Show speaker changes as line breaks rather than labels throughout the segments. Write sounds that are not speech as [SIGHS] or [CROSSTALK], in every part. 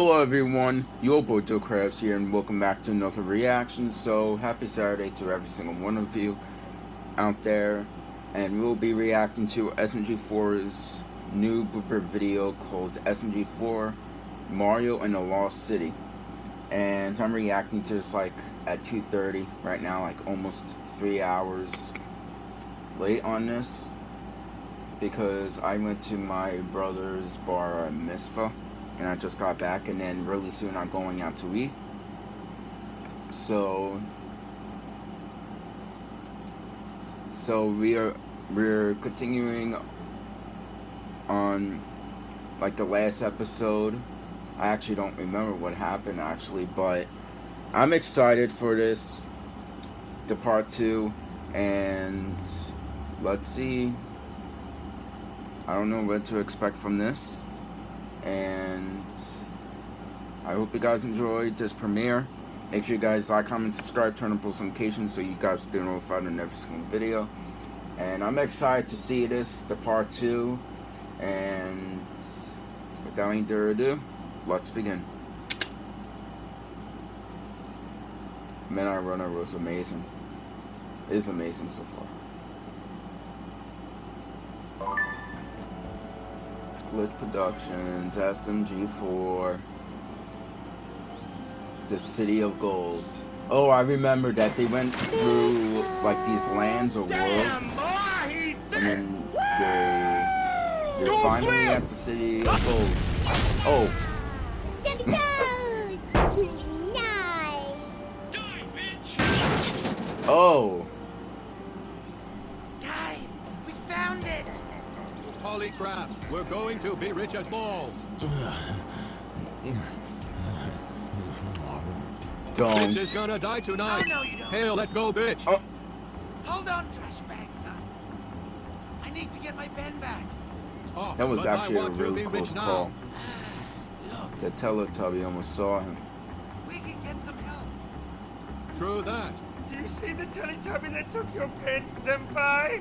Hello everyone, your boy Joe Krabs here and welcome back to another reaction. So happy Saturday to every single one of you out there. And we'll be reacting to SMG4's new blooper video called SMG4 Mario in the Lost City. And I'm reacting to this like at 2.30 right now, like almost three hours late on this. Because I went to my brother's bar at Misfa and I just got back and then really soon I'm going out to eat. So so we are we're continuing on like the last episode. I actually don't remember what happened actually, but I'm excited for this the part 2 and let's see I don't know what to expect from this and I hope you guys enjoyed this premiere. Make sure you guys like, comment, subscribe, turn on post notifications so you guys stay notified on every single video. And I'm excited to see this, the part two. And without any further ado, let's begin. Midnight Runner was amazing. It is amazing so far. Glitch Productions, SMG4, The City of Gold. Oh, I remember that they went through like these lands or worlds, and then they they're finally at the City of Gold. Oh. Oh.
Holy crap! We're going to be rich as balls!
Don't.
Bitch is gonna die tonight!
Oh, no, you don't.
Hail, let go, bitch!
Oh.
Hold on, trash bag, son. I need to get my pen back.
Oh,
That was actually a really close call. [SIGHS]
Look,
The Teletubby almost saw him.
we can get some help.
True that.
Do you see the Teletubby that took your pen, Senpai?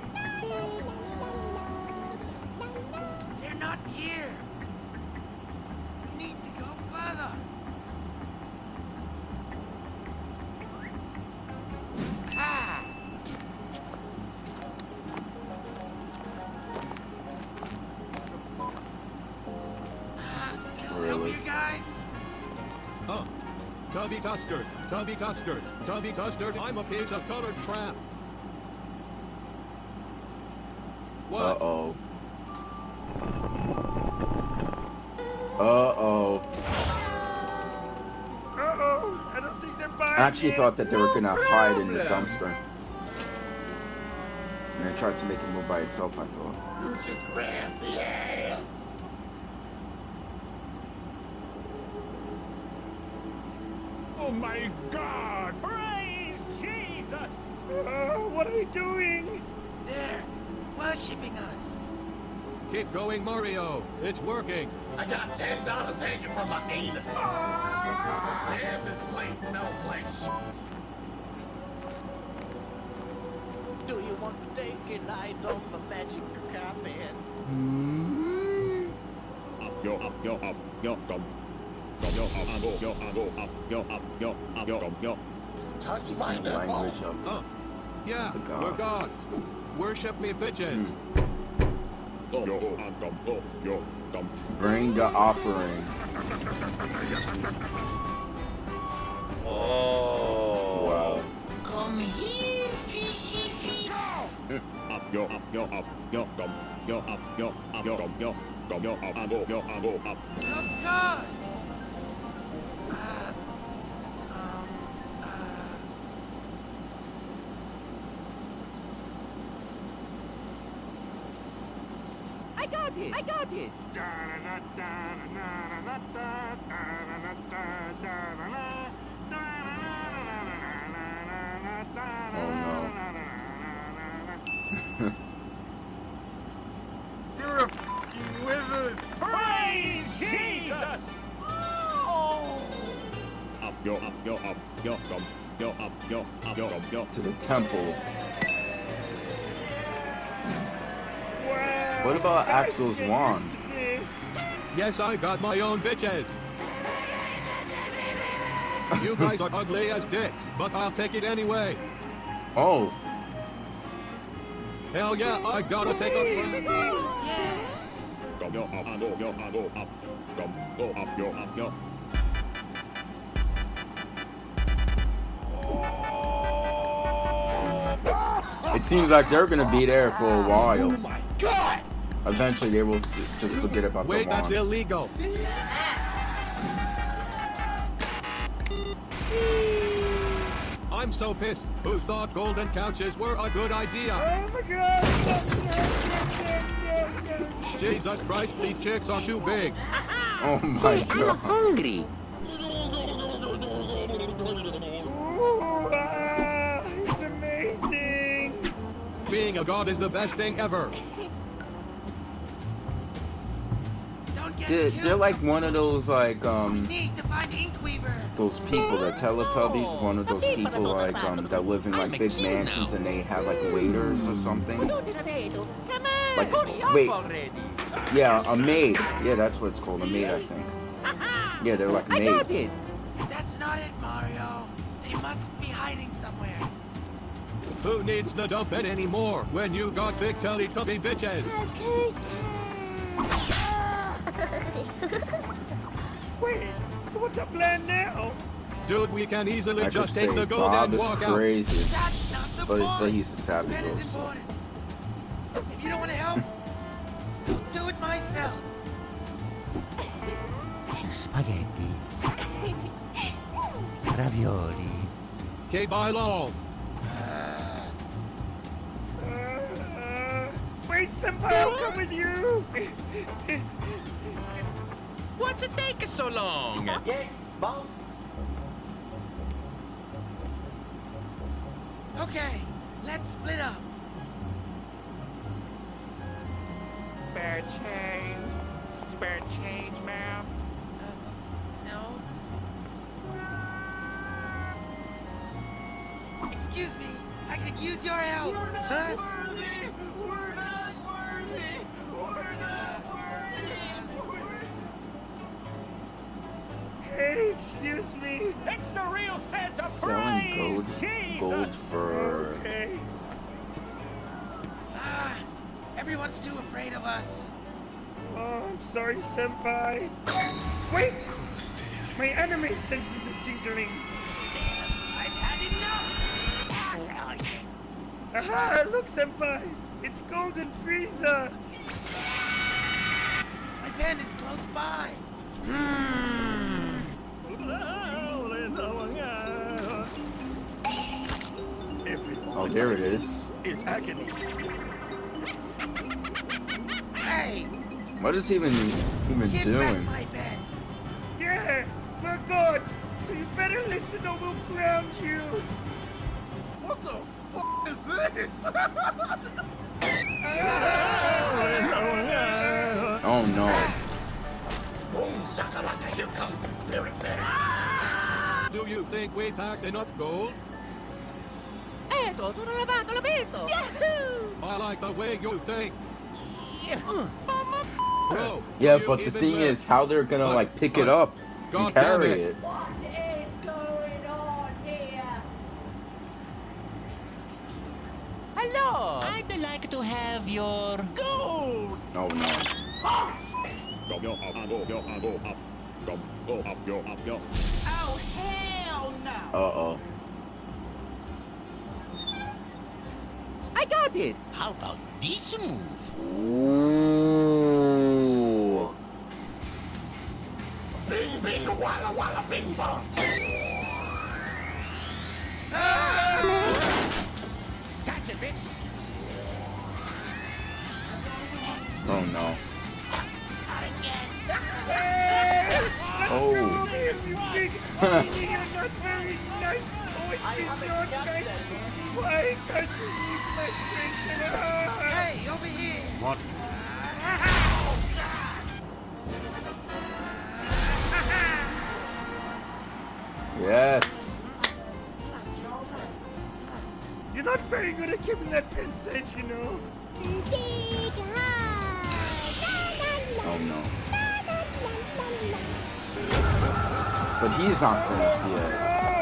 Tubby Custard, Tubby Custard, Tubby Custard, I'm a piece of colored crap. What?
Uh-oh. Uh-oh.
Uh-oh, I don't think they're buying
I actually
it.
thought that they were gonna
No
hide in the dumpster. And I tried to make it move by itself, I thought.
You just grassy ass.
Oh my god! Praise Jesus! Uh, what are they doing?
They're worshipping us.
Keep going, Mario. It's working.
I got ten dollars hanging from my anus. Man, this place smells like shit.
Do you want to take a ride on the magic carpet?
up, yo, up, yo, up, yo, dum. Go, up, go, up,
Touch my
Language of
Huh. Yeah,
The
we're
gods.
gods. Worship me, bitches.
Go, yo, and dum, go, yo, dum.
bring the offering. Oh. Wow.
Come here, fishy fish.
Up, yo, up, yo, up, yo, dum. Yo, up, yo, up, yo, dum, yo. Dum, yo, up, and go, yo, and go, up.
Of course.
I got it! I got it!
You're a fucking wizard! Praise Jesus!
Up, yo, up, yo, up, yo, dum. Yo, up, yo, up, yo, dum, yo.
To the temple. What about Axel's wand?
used to this?
Yes, I got my own bitches. You guys are ugly as dicks, but I'll take it anyway.
Oh,
Hell yeah, I gotta take a friend.
Go, go, up, and go, go, and go, up. Go, go, up, go, up, go.
it seems like they're gonna be there for a while. Oh my god! Eventually, they will just forget about
Wait,
the
that's illegal. I'm so pissed. Who thought golden couches were a good idea?
Oh my god!
Jesus Christ, these chicks are too big.
Oh my god.
hungry.
Ooh, ah, it's amazing!
Being a god is the best thing ever.
Don't get
They're,
too
they're like one of those like um
Need to find Inkweaver.
those people, the Teletubbies, one of those people like um that live in like big mansions and they have like waiters or something. Like, wait. Yeah, a maid. Yeah, that's what it's called, a maid, I think. [LAUGHS] Yeah, they're like
I got
maids.
it.
That's not it, Mario. They must be hiding somewhere.
Who needs the dump it anymore when you got big Teletubby bitches?
So what's our plan now?
Dude, we can easily
I
just take the gold
Bob
and walk out.
crazy.
That's not the
But-
point.
but he's a savage
This man is
also.
important. If you don't want to help, [LAUGHS] I'll do it myself.
Spaghetti. [LAUGHS] Ravioli.
Okay, by law.
Uh, wait, Senpai, I'll come with you! [LAUGHS]
What's it taking so long? [LAUGHS]
Yes, boss.
Okay, let's split up.
Spare change. Spare change, ma'am.
Uh, no. Excuse me, I could use your help. huh?
Hey, me.
It's the real Santa
Selling gold, gold for
Okay.
Ah, everyone's too afraid of us.
Oh, I'm sorry, Senpai. Wait! My anime senses are tingling.
I've had enough.
Aha! Look, Senpai! It's Golden Frieza!
My pen is close by.
Oh, there it is.
Is agony.
Hey,
What is he even even
give
doing?
back my pen.
Yeah! We're gods! So you better listen or we'll ground you!
What the f is this?
Oh no.
Boom shakalaka, here comes the spirit bear.
Do you think we packed enough gold?
Eto, sono lavato, l'ho visto.
I like the way you think. Bro,
Yeah, but the thing
live?
is how they're gonna
But-
like pick
but-
it up
God
and carry
it.
it.
Hello.
I'd like to have your
Gold.
Oh no.
Go, go, up, and go, go, and go, up. Go, go, up, go, up, go.
Oh, hell no.
Uh oh.
I got it.
how about this move?
Ooh.
Bing, bing, walla, walla, bing, bong.
Gotcha, bitch.
Oh no.
Not again.
Oh. [LAUGHS]
Come here, you big meanie, You're not very nice! Always
I
been
haven't
not
got
nice!
that.
Why can't you eat my drink?
Hey, over here.
What?
Yes.
You're not very good at keeping that pen safe, you know.
Oh no. But he's not finished yet.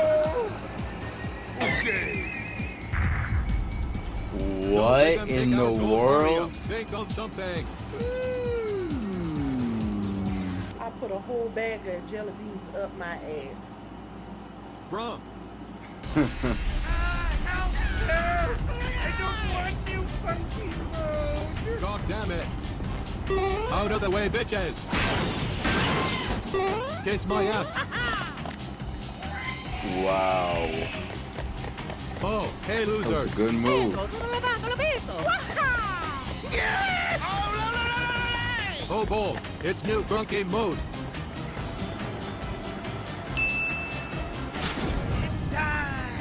What in the world?
Think of something. Hmm.
I put a whole bag of jelly beans up my ass.
Bruh.
I don't want you, Funky Road.
God damn it. Out of the way, bitches. Kiss my ass.
Wow.
Oh, hey,
That was a good move.
Oh, boy. It's new drunken mode.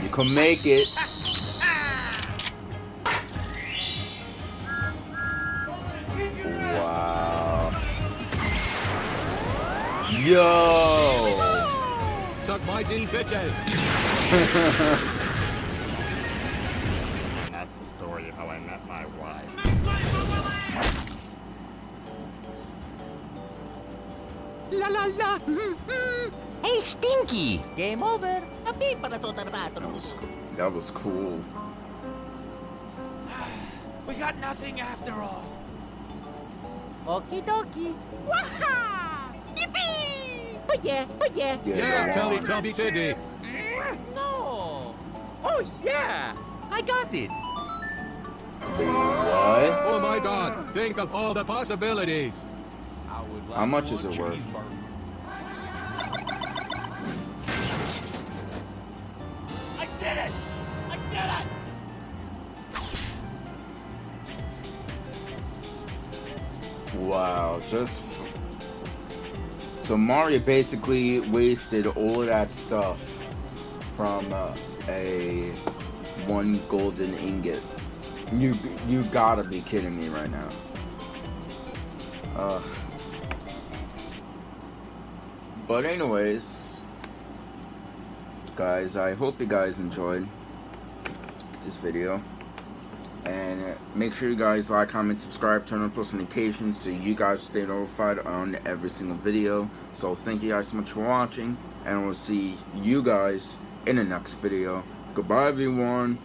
You can make it. Wow. Yo!
Suck my D, bitches. [LAUGHS]
La la la. Hey, Stinky.
Game over. Happy para to
That was, that was cool. [SIGHS]
We got nothing after all.
Okie dokie. Waha! Yippee! Oh yeah, oh yeah.
Yeah,
Yeah,
go
Telly
on.
Tubby Titty.
No. Oh yeah. I got it.
What?
Oh my god, think of all the possibilities.
How much is it worth?
Did it! I did it!
Wow, just so Mario basically wasted all of that stuff from uh, a one golden ingot. You you gotta be kidding me right now. But anyways, guys, I hope you guys enjoyed this video. And make sure you guys like, comment, subscribe, turn on post notifications so you guys stay notified on every single video. So thank you guys so much for watching, and we'll see you guys in the next video. Goodbye, everyone.